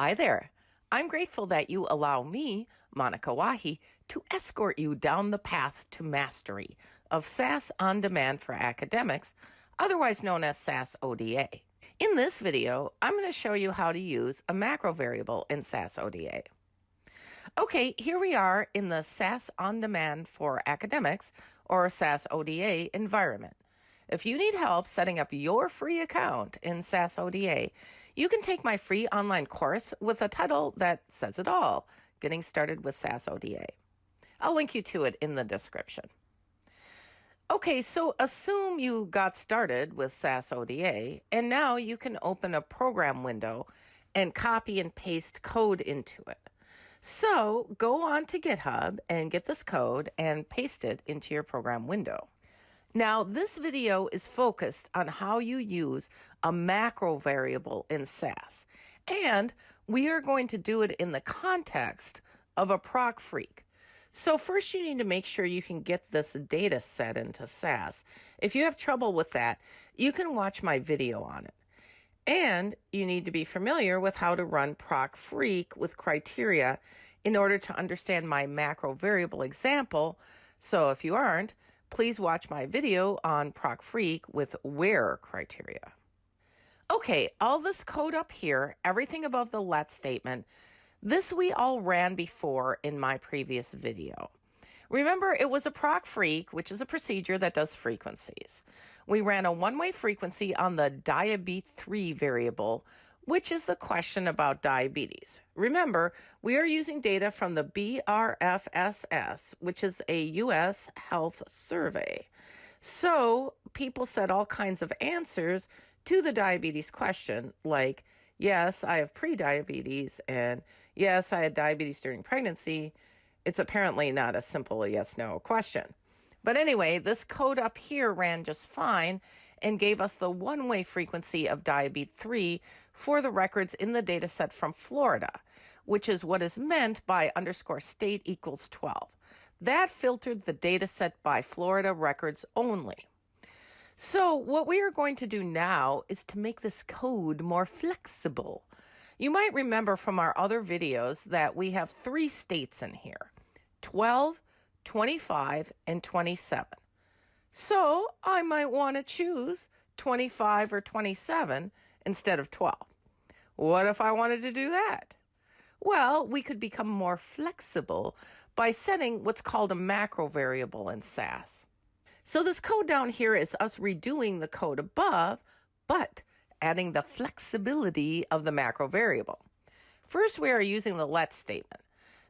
Hi there. I'm grateful that you allow me, Monica Wahi, to escort you down the path to mastery of SAS on demand for academics, otherwise known as SAS ODA. In this video, I'm going to show you how to use a macro variable in SAS ODA. Okay, here we are in the SAS on demand for academics or SAS ODA environment. If you need help setting up your free account in SAS ODA, you can take my free online course with a title that says it all Getting Started with SAS ODA. I'll link you to it in the description. Okay, so assume you got started with SAS ODA, and now you can open a program window and copy and paste code into it. So go on to GitHub and get this code and paste it into your program window. Now, this video is focused on how you use a macro variable in SAS, and we are going to do it in the context of a proc freq. So first you need to make sure you can get this data set into SAS. If you have trouble with that, you can watch my video on it. And you need to be familiar with how to run proc freq with criteria in order to understand my macro variable example. So if you aren't, please watch my video on Proc Freq with where criteria. Okay, all this code up here, everything above the let statement, this we all ran before in my previous video. Remember, it was a proc freq, which is a procedure that does frequencies. We ran a one-way frequency on the diabete3 variable, which is the question about diabetes. Remember, we are using data from the BRFSS, which is a U.S. health survey. So people said all kinds of answers to the diabetes question, like, yes, I have prediabetes, and yes, I had diabetes during pregnancy. It's apparently not a simple yes no question. But anyway, this code up here ran just fine and gave us the one way frequency of diabetes 3 for the records in the data set from Florida, which is what is meant by underscore state equals 12. That filtered the data set by Florida records only. So, what we are going to do now is to make this code more flexible. You might remember from our other videos that we have three states in here 12, 25, and 27. So I might want to choose 25 or 27 instead of 12. What if I wanted to do that? Well, we could become more flexible by setting what's called a macro variable in SAS. So this code down here is us redoing the code above, but adding the flexibility of the macro variable. First, we are using the let statement.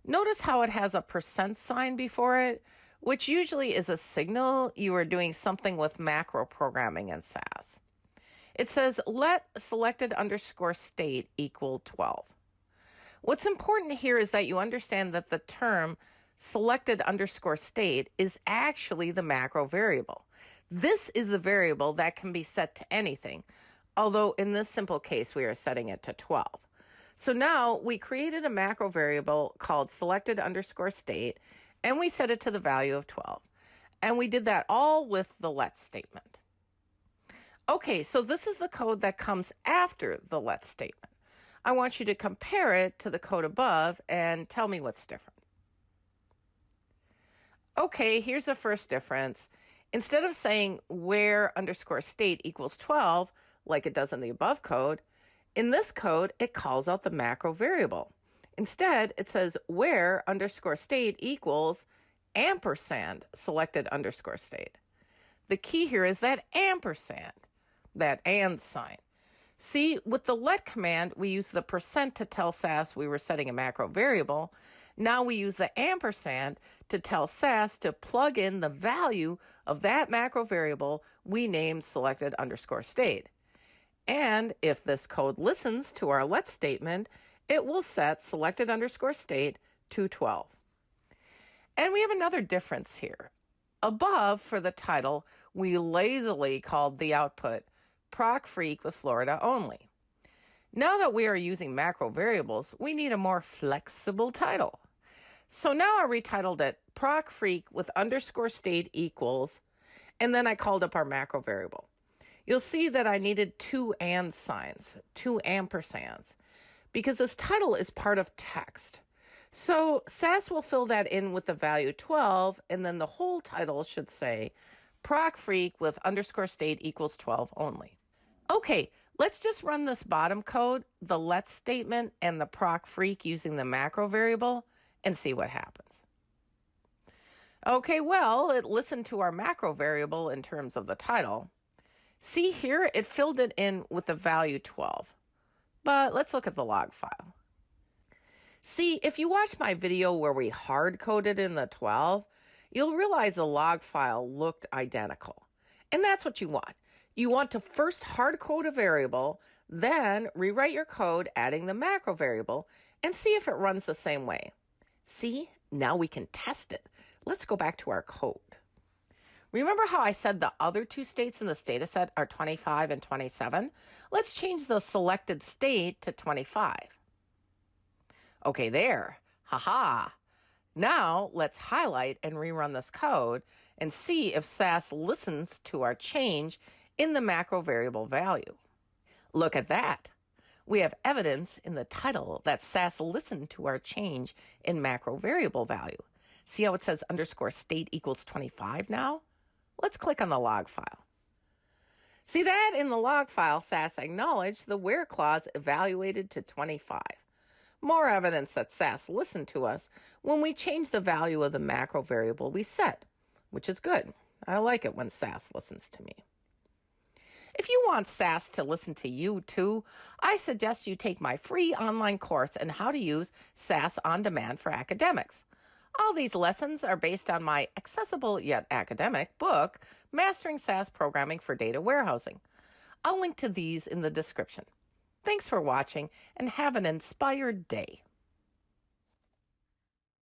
Notice how it has a percent sign before it, which usually is a signal you are doing something with macro programming in SAS. It says let selected underscore state equal 12. What's important here is that you understand that the term selected underscore state is actually the macro variable. This is the variable that can be set to anything, although in this simple case we are setting it to 12. So now we created a macro variable called selected underscore state, and we set it to the value of 12. And we did that all with the let statement. Okay, so this is the code that comes after the let statement. I want you to compare it to the code above and tell me what's different. Okay, here's the first difference. Instead of saying where underscore state equals 12, like it does in the above code, in this code, it calls out the macro variable. Instead, it says where underscore state equals ampersand selected underscore state. The key here is that ampersand, that and sign. See, with the let command, we use the percent to tell SAS we were setting a macro variable. Now we use the ampersand to tell SAS to plug in the value of that macro variable we named selected underscore state. And if this code listens to our let statement, it will set selected underscore state to 12. And we have another difference here. Above for the title, we lazily called the output proc freq with Florida only. Now that we are using macro variables, we need a more flexible title. So now I retitled it proc freq with underscore state equals, and then I called up our macro variable you'll see that I needed two and signs, two ampersands, because this title is part of text. So SAS will fill that in with the value 12, and then the whole title should say proc freq with underscore state equals 12 only. Okay, let's just run this bottom code, the let statement and the proc freq using the macro variable and see what happens. Okay, well, it listened to our macro variable in terms of the title. See here, it filled it in with the value 12. But let's look at the log file. See, if you watch my video where we hard coded in the 12, you'll realize the log file looked identical. And that's what you want. You want to first hard code a variable, then rewrite your code adding the macro variable and see if it runs the same way. See, now we can test it. Let's go back to our code. Remember how I said the other two states in this data set are 25 and 27? Let's change the selected state to 25. Okay, there. Haha. Now let's highlight and rerun this code and see if SAS listens to our change in the macro variable value. Look at that. We have evidence in the title that SAS listened to our change in macro variable value. See how it says underscore state equals 25 now? Let's click on the log file. See that in the log file, SAS acknowledged the where clause evaluated to 25. More evidence that SAS listened to us when we changed the value of the macro variable we set, which is good. I like it when SAS listens to me. If you want SAS to listen to you too, I suggest you take my free online course on how to use SAS on demand for academics. All these lessons are based on my accessible yet academic book, Mastering SAS Programming for Data Warehousing. I'll link to these in the description. Thanks for watching and have an inspired day.